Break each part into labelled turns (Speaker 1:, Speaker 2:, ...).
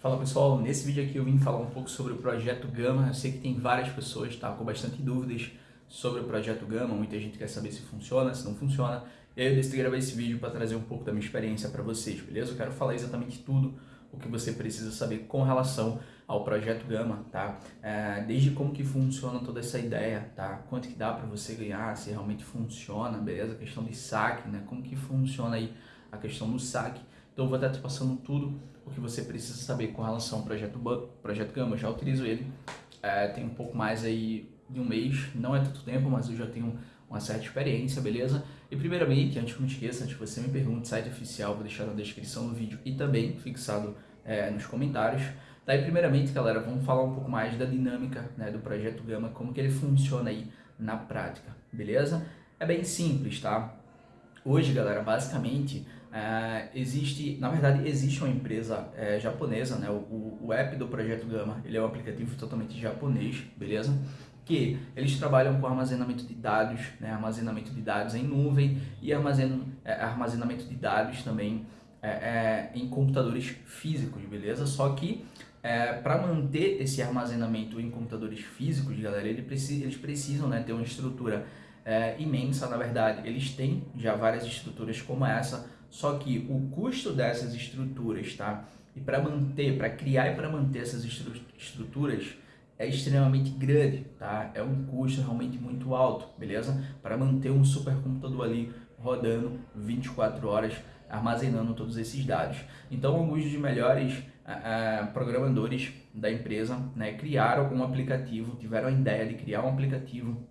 Speaker 1: Fala pessoal, nesse vídeo aqui eu vim falar um pouco sobre o Projeto Gama. Eu sei que tem várias pessoas tá, com bastante dúvidas sobre o Projeto Gama, muita gente quer saber se funciona, se não funciona. E aí eu decidi gravar esse vídeo para trazer um pouco da minha experiência para vocês, beleza? Eu quero falar exatamente tudo o que você precisa saber com relação ao Projeto Gama, tá? É, desde como que funciona toda essa ideia, tá? Quanto que dá para você ganhar, se realmente funciona, beleza? A questão de saque, né? Como que funciona aí a questão do saque. Então vou estar te passando tudo o que você precisa saber com relação ao projeto, projeto Gama. Eu já utilizo ele, é, tem um pouco mais aí de um mês, não é tanto tempo, mas eu já tenho uma certa experiência, beleza? E primeiramente, antes que eu me esqueça, antes que você me pergunte, site oficial, vou deixar na descrição do vídeo e também fixado é, nos comentários. Daí, primeiramente, galera, vamos falar um pouco mais da dinâmica né, do Projeto Gama, como que ele funciona aí na prática, beleza? É bem simples, tá? Hoje, galera, basicamente, é, existe, na verdade, existe uma empresa é, japonesa, né? O, o, app do Projeto Gama, ele é um aplicativo totalmente japonês, beleza? Que eles trabalham com armazenamento de dados, né? Armazenamento de dados em nuvem e armazen, é, armazenamento de dados também é, é, em computadores físicos, beleza? Só que para manter esse armazenamento em computadores físicos, galera, ele precisa, eles precisam né, ter uma estrutura imensa, na verdade. Eles têm já várias estruturas como essa, só que o custo dessas estruturas, tá? E para manter, para criar e para manter essas estru estruturas é extremamente grande, tá? É um custo realmente muito alto, beleza? Para manter um supercomputador ali rodando 24 horas armazenando todos esses dados. Então, alguns dos melhores uh, programadores da empresa né, criaram um aplicativo, tiveram a ideia de criar um aplicativo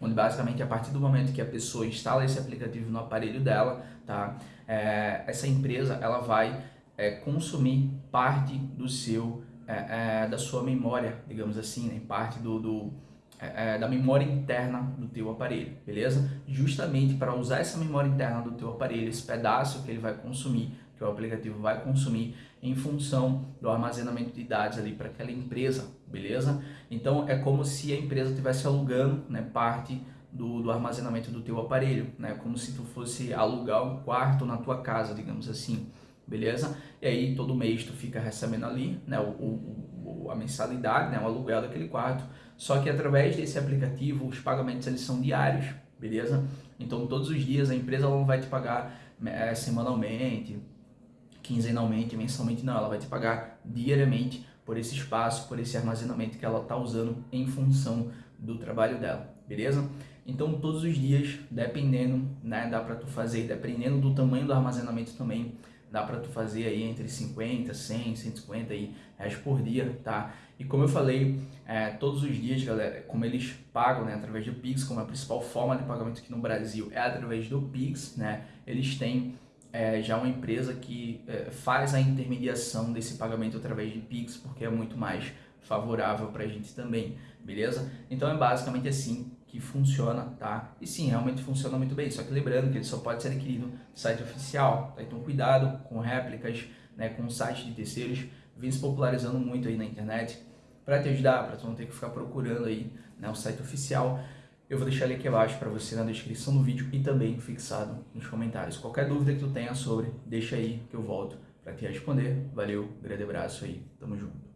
Speaker 1: onde basicamente a partir do momento que a pessoa instala esse aplicativo no aparelho dela, tá? É, essa empresa ela vai é, consumir parte do seu é, é da sua memória, digamos assim, né? parte do, do é, é, da memória interna do teu aparelho, beleza? Justamente para usar essa memória interna do teu aparelho, esse pedaço que ele vai consumir, que o aplicativo vai consumir em função do armazenamento de dados ali para aquela empresa, beleza? Então é como se a empresa estivesse alugando né, parte do, do, armazenamento do teu aparelho, né? Como se tu fosse alugar um quarto na tua casa, digamos assim, beleza? E aí todo mês tu fica recebendo ali, né? O, o, a mensalidade, né? O aluguel daquele quarto. Só que através desse aplicativo os pagamentos eles são diários, beleza? Então todos os dias a empresa não vai te pagar é, semanalmente, quinzenalmente, mensalmente, não, ela vai te pagar diariamente por esse espaço, por esse armazenamento que ela está usando em função do trabalho dela, beleza? Então todos os dias, dependendo, né, dá para tu fazer, dependendo do tamanho do armazenamento também, dá para tu fazer aí entre 50, 100, 150 aí, reais por dia, tá? E como eu falei, é, todos os dias, galera, como eles pagam, né, através do Pix, como a principal forma de pagamento aqui no Brasil é através do Pix, né, eles têm é, já uma empresa que é, faz a intermediação desse pagamento através de Pix, porque é muito mais favorável para a gente também, beleza? Então é basicamente assim que funciona, tá? E sim, realmente funciona muito bem, só que lembrando que ele só pode ser adquirido no site oficial, tá? Então cuidado com réplicas, né, com sites de terceiros, vem se popularizando muito aí na internet, para te ajudar, para tu não ter que ficar procurando aí né, o site oficial. Eu vou deixar ele aqui abaixo para você na descrição do vídeo e também fixado nos comentários. Qualquer dúvida que tu tenha sobre, deixa aí que eu volto para te responder. Valeu, grande abraço aí, tamo junto.